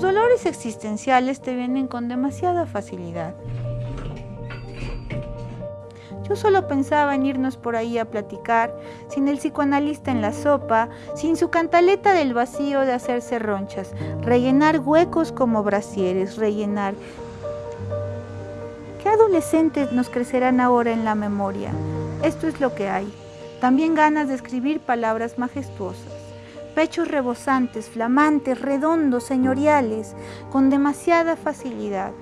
dolores existenciales te vienen con demasiada facilidad. Yo solo pensaba en irnos por ahí a platicar, sin el psicoanalista en la sopa, sin su cantaleta del vacío de hacerse ronchas, rellenar huecos como brasieres, rellenar. ¿Qué adolescentes nos crecerán ahora en la memoria? Esto es lo que hay. También ganas de escribir palabras majestuosas pechos rebosantes, flamantes, redondos, señoriales, con demasiada facilidad,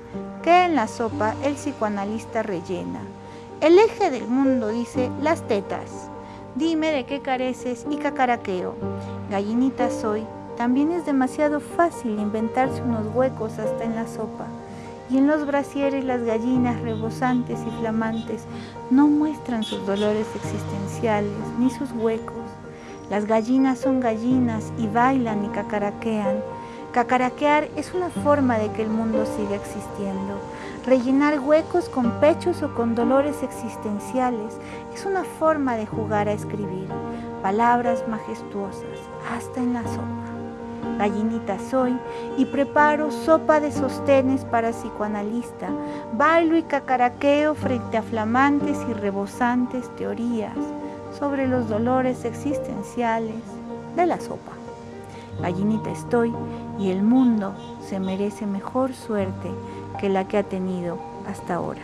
que en la sopa el psicoanalista rellena. El eje del mundo dice las tetas. Dime de qué careces y cacaraqueo. Gallinita soy. También es demasiado fácil inventarse unos huecos hasta en la sopa. Y en los brasieres las gallinas rebosantes y flamantes no muestran sus dolores existenciales ni sus huecos. Las gallinas son gallinas y bailan y cacaraquean. Cacaraquear es una forma de que el mundo siga existiendo. Rellenar huecos con pechos o con dolores existenciales es una forma de jugar a escribir. Palabras majestuosas, hasta en la sopa. Gallinita soy y preparo sopa de sostenes para psicoanalista. Bailo y cacaraqueo frente a flamantes y rebosantes teorías sobre los dolores existenciales de la sopa. Gallinita estoy y el mundo se merece mejor suerte que la que ha tenido hasta ahora.